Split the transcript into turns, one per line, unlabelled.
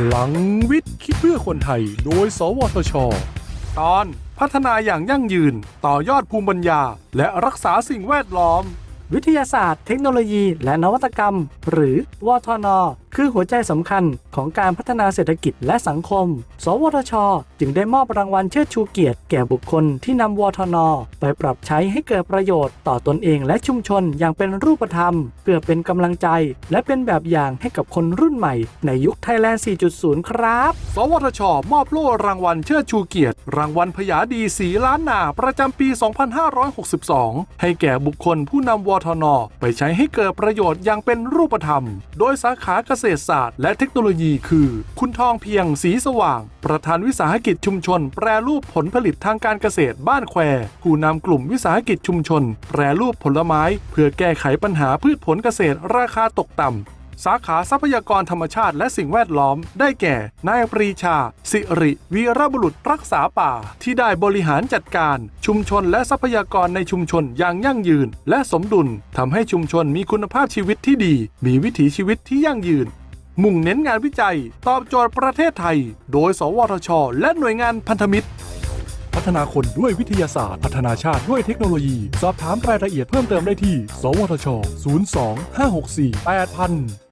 พลังวิทย์คิดเพื่อคนไทย โดย สวทช ตอนพัฒนาอย่างยั่งยืน ต่อยอดภูมิปัญญา และรักษาสิ่งแวดล้อม
วิทยาศาสตร์ เทคโนโลยี และนวัตกรรม หรือวทน คือหัวใจสำคัญของการพัฒนาเศรษฐกิจและสังคม สวทช จึงได้มอบรางวัลเชิดชูเกียรติแก่บุคคลที่นำวทน ไปปรับใช้ให้เกิดประโยชน์ต่อตนเองและชุมชนอย่างเป็นรูปธรรม เพื่อเป็นกำลังใจ และเป็นแบบอย่างให้กับคนรุ่นใหม่ ในยุคไทยแลนด์ 4.0 ครับ
สวทช มอบโล่รางวัลเชิดชูเกียรติ รางวัลพยาดีสีล้านนาประจำปี 2562 ให้แก่บุคคลผู้นำวทน ไปใช้ให้เกิดประโยชน์อย่างเป็นรูปธรรม โดยสาขาเกษตรศาสตร์และเทคโนโลยีคือ คุณทองเพียงสีสว่าง ประธานวิสาหกิจชุมชน แปรรูปผลผลิตทางการเกษตรบ้านแคว ผู้นำกลุ่มวิสาหกิจชุมชน แปรรูปผลไม้ เพื่อแก้ไขปัญหาพืชผลเกษตรราคาตกต่ำ สาขาทรัพยากรธรรมชาติและสิ่งแวดล้อม ได้แก่ นายปรีชา สิริวีรบุรุษรักษาป่า ที่ได้บริหารจัดการ ชุมชนและทรัพยากรในชุมชนอย่างยั่งยืน และสมดุลทำให้ชุมชนมีคุณภาพชีวิตที่ดี มีวิถีชีวิตที่ยั่งยืน มุ่งเน้นงานวิจัย ตอบโจทย์ประเทศไทย โดย สวทช และหน่วยงานพันธมิตรพัฒนาคนด้วยวิทยาศาสตร์ พัฒนาชาติด้วยเทคโนโลยี สอบถามรายละเอียดเพิ่มเติมได้ที่ สวทช 02 564 8000